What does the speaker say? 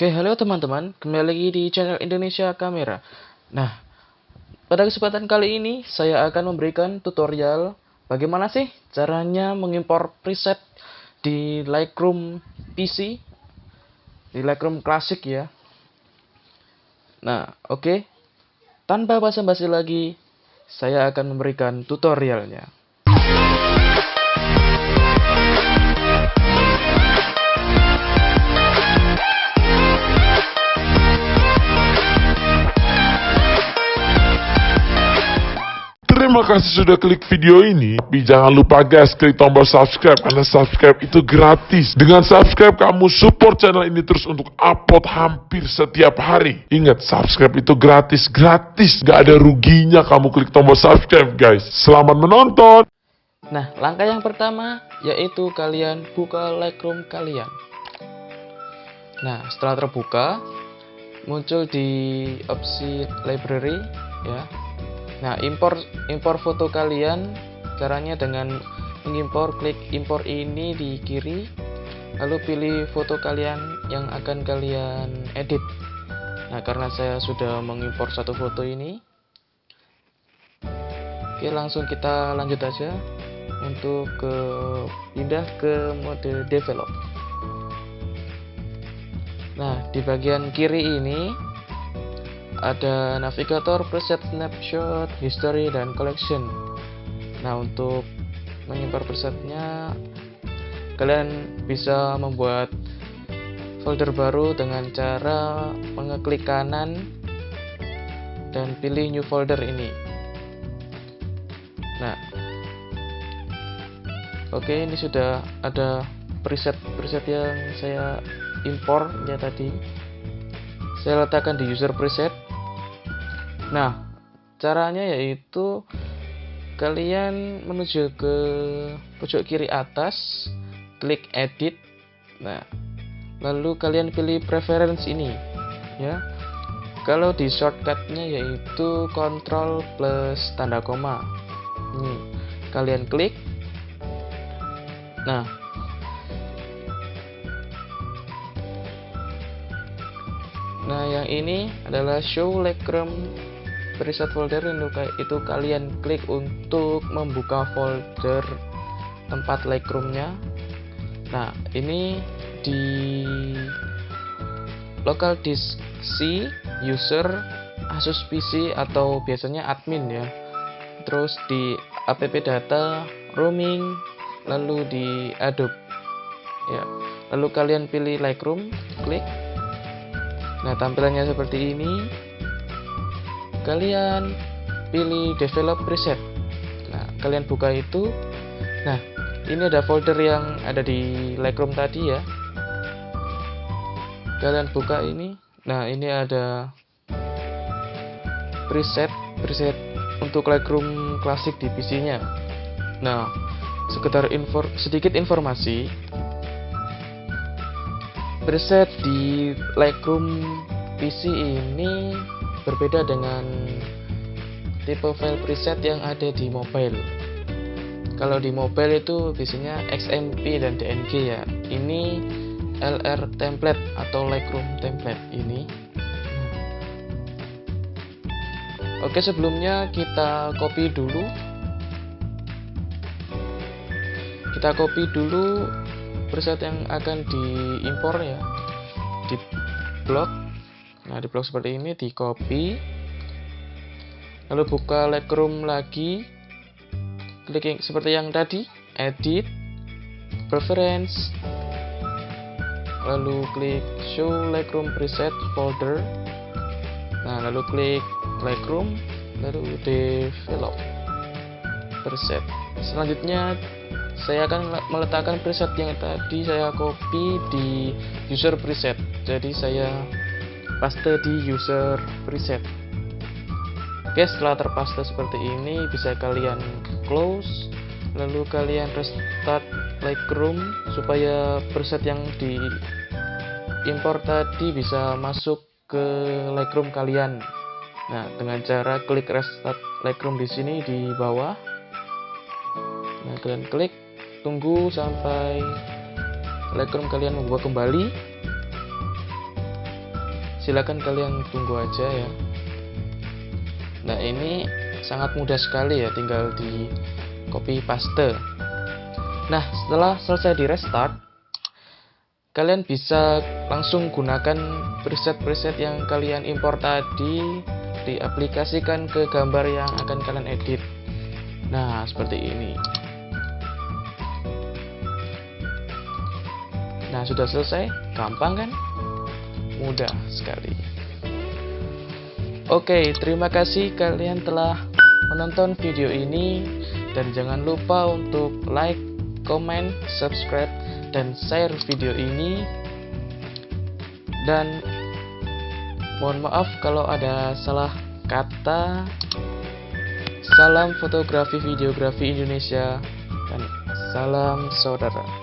Oke, halo teman-teman, kembali lagi di channel Indonesia Kamera. Nah, pada kesempatan kali ini saya akan memberikan tutorial bagaimana sih caranya mengimpor preset di Lightroom PC, di Lightroom Classic ya. Nah, oke, tanpa basa-basi lagi, saya akan memberikan tutorialnya. Terima kasih sudah klik video ini. Tapi jangan lupa guys, klik tombol subscribe karena subscribe itu gratis. Dengan subscribe kamu support channel ini terus untuk upload hampir setiap hari. Ingat, subscribe itu gratis, gratis. Gak ada ruginya kamu klik tombol subscribe guys. Selamat menonton. Nah, langkah yang pertama yaitu kalian buka Lightroom kalian. Nah, setelah terbuka, muncul di opsi library ya Nah, impor impor foto kalian caranya dengan mengimpor klik impor ini di kiri lalu pilih foto kalian yang akan kalian edit. Nah, karena saya sudah mengimpor satu foto ini Oke, langsung kita lanjut aja untuk ke pindah ke mode develop. Nah, di bagian kiri ini ada navigator, preset, snapshot, history, dan collection. Nah, untuk menyebar presetnya, kalian bisa membuat folder baru dengan cara mengeklik kanan dan pilih new folder ini. Nah, oke ini sudah ada preset-preset yang saya impor ya tadi. Saya letakkan di user preset Nah, caranya yaitu kalian menuju ke pojok kiri atas, klik edit. Nah, lalu kalian pilih preference ini, ya. Kalau di shortcutnya yaitu Ctrl plus tanda koma. Ini kalian klik. Nah, Nah, yang ini adalah show Lightroom preset folder itu kalian klik untuk membuka folder tempat Lightroom-nya. Nah, ini di local disk C user Asus PC atau biasanya admin ya. Terus di app data roaming lalu di Adobe ya. Lalu kalian pilih Lightroom, klik. Nah, tampilannya seperti ini kalian pilih develop preset. Nah kalian buka itu. Nah ini ada folder yang ada di Lightroom tadi ya. Kalian buka ini. Nah ini ada preset preset untuk Lightroom klasik di PC nya nah sekedar info, sedikit informasi. Preset di Lightroom PC ini berbeda dengan tipe file preset yang ada di mobile. Kalau di mobile itu biasanya XMP dan DNG ya. Ini LR template atau Lightroom template ini. Oke sebelumnya kita copy dulu. Kita copy dulu preset yang akan diimpor ya. Di blok Nah, di blok seperti ini di copy. Lalu buka Lightroom lagi. Klik seperti yang tadi, edit, preference. Lalu klik show Lightroom preset folder. Nah, lalu klik Lightroom, lalu develop preset. Selanjutnya saya akan meletakkan preset yang tadi saya copy di user preset. Jadi saya paste di user preset. Oke setelah terpaste seperti ini bisa kalian close lalu kalian restart Lightroom supaya preset yang di import tadi bisa masuk ke Lightroom kalian. Nah dengan cara klik restart Lightroom di sini di bawah. Nah kalian klik tunggu sampai Lightroom kalian membuka kembali silakan kalian tunggu aja ya. Nah ini sangat mudah sekali ya tinggal di copy paste. Nah setelah selesai di restart kalian bisa langsung gunakan preset-preset yang kalian impor tadi diaplikasikan ke gambar yang akan kalian edit. Nah seperti ini. Nah sudah selesai? Gampang kan mudah sekali. Oke terima kasih kalian telah menonton video ini. Dan jangan lupa untuk like comment subscribe dan share video ini. Dan mohon maaf kalau ada salah kata. Salam fotografi videografi Indonesia. Dan salam saudara